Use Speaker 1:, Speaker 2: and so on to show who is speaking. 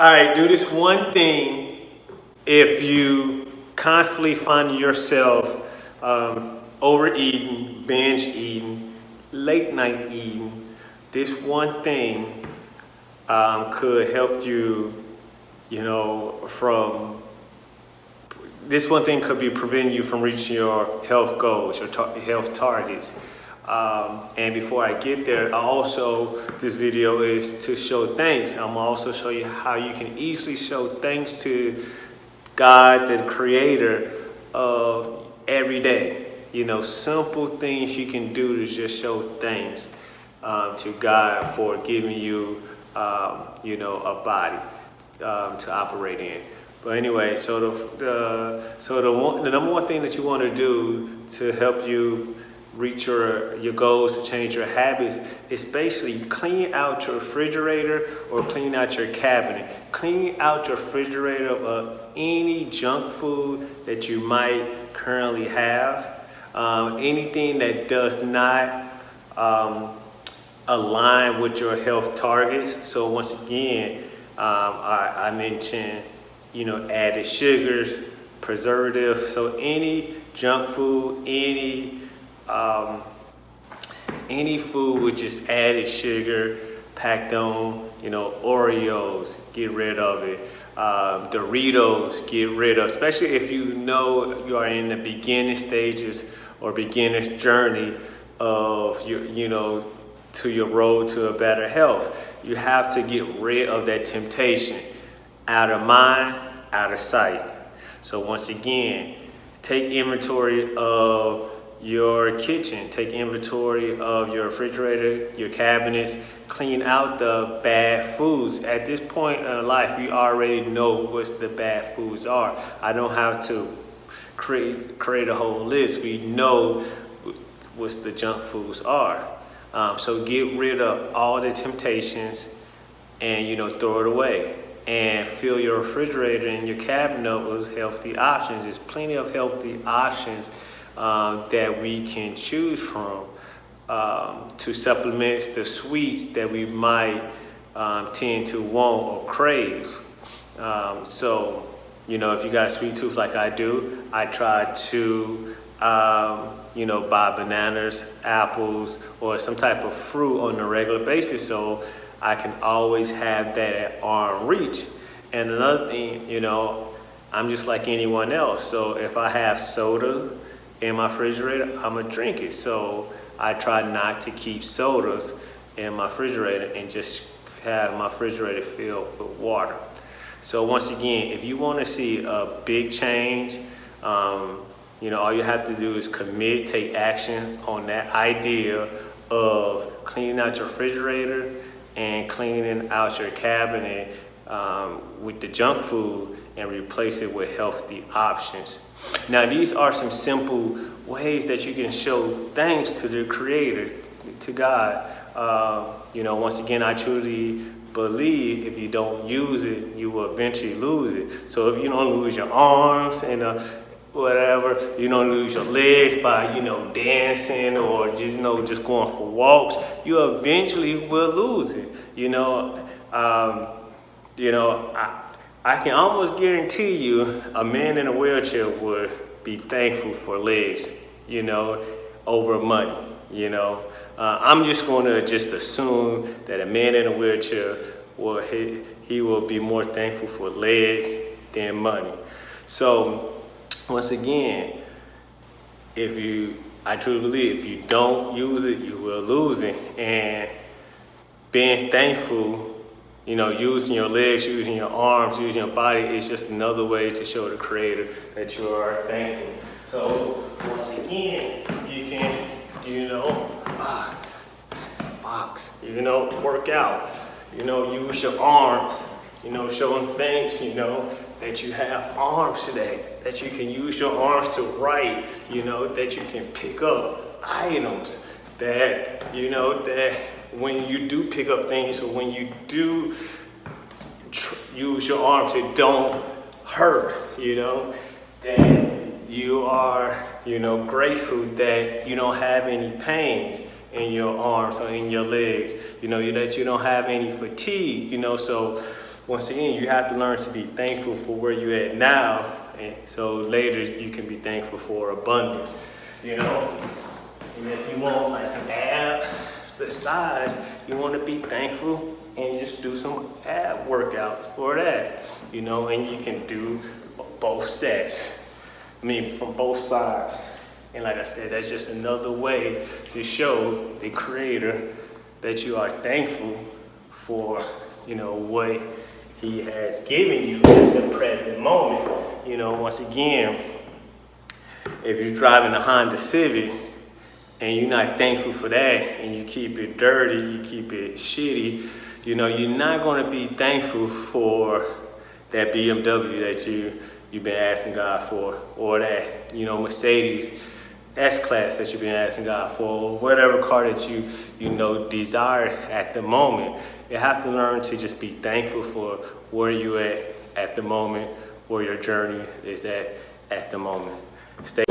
Speaker 1: All right, do this one thing if you constantly find yourself um, overeating, binge eating, late night eating. This one thing um, could help you, you know, from this one thing could be preventing you from reaching your health goals, your health targets. Um, and before I get there, I also, this video is to show thanks. I'm also show you how you can easily show thanks to God, the creator of every day. You know, simple things you can do to just show thanks um, to God for giving you, um, you know, a body um, to operate in. But anyway, so the, the so the one, the number one thing that you want to do to help you reach your, your goals, to change your habits, is basically clean out your refrigerator or clean out your cabinet. Clean out your refrigerator of any junk food that you might currently have. Um, anything that does not um, align with your health targets. So once again, um, I, I mentioned, you know, added sugars, preservatives. So any junk food, any um, any food with just added sugar, packed on, you know, Oreos, get rid of it. Um, Doritos, get rid of, especially if you know you are in the beginning stages or beginner's journey of your, you know, to your road to a better health. You have to get rid of that temptation. Out of mind, out of sight. So once again, take inventory of your kitchen, take inventory of your refrigerator, your cabinets, clean out the bad foods. At this point in life, we already know what the bad foods are. I don't have to create, create a whole list. We know what the junk foods are. Um, so get rid of all the temptations and you know throw it away and fill your refrigerator and your cabinet with healthy options. There's plenty of healthy options um, that we can choose from um, to supplement the sweets that we might um, tend to want or crave. Um, so, you know, if you got a sweet tooth like I do, I try to, um, you know, buy bananas, apples, or some type of fruit on a regular basis so I can always have that at arm reach. And another thing, you know, I'm just like anyone else. So if I have soda, in my refrigerator, I'm gonna drink it. So I try not to keep sodas in my refrigerator and just have my refrigerator filled with water. So once again, if you wanna see a big change, um, you know, all you have to do is commit, take action on that idea of cleaning out your refrigerator and cleaning out your cabinet um, with the junk food and replace it with healthy options. Now, these are some simple ways that you can show thanks to the Creator, to God. Uh, you know, once again, I truly believe if you don't use it, you will eventually lose it. So if you don't lose your arms and uh, whatever, you don't lose your legs by, you know, dancing or, you know, just going for walks, you eventually will lose it. You know, um, you know, I, I can almost guarantee you a man in a wheelchair would be thankful for legs, you know, over money, you know. Uh, I'm just going to just assume that a man in a wheelchair will he, he will be more thankful for legs than money. So once again, if you, I truly believe if you don't use it, you will lose it. And being thankful you know, using your legs, using your arms, using your body is just another way to show the creator that you are thankful. So once again, you can, you know, box, you know, work out, you know, use your arms, you know, showing thanks, you know, that you have arms today, that you can use your arms to write, you know, that you can pick up items, that, you know, that when you do pick up things or when you do use your arms, it don't hurt, you know, and you are, you know, grateful that you don't have any pains in your arms or in your legs, you know, that you don't have any fatigue, you know, so once again, you have to learn to be thankful for where you're at now, and so later you can be thankful for abundance. You know, and if you want like some abs, the size, you want to be thankful and just do some ab workouts for that. You know, and you can do both sets. I mean, from both sides. And like I said, that's just another way to show the creator that you are thankful for, you know, what he has given you at the present moment. You know, once again, if you're driving a Honda Civic and you're not thankful for that and you keep it dirty, you keep it shitty, you know, you're not gonna be thankful for that BMW that you, you've been asking God for or that, you know, Mercedes S-Class that you've been asking God for or whatever car that you, you know, desire at the moment. You have to learn to just be thankful for where you're at at the moment, where your journey is at at the moment. Stay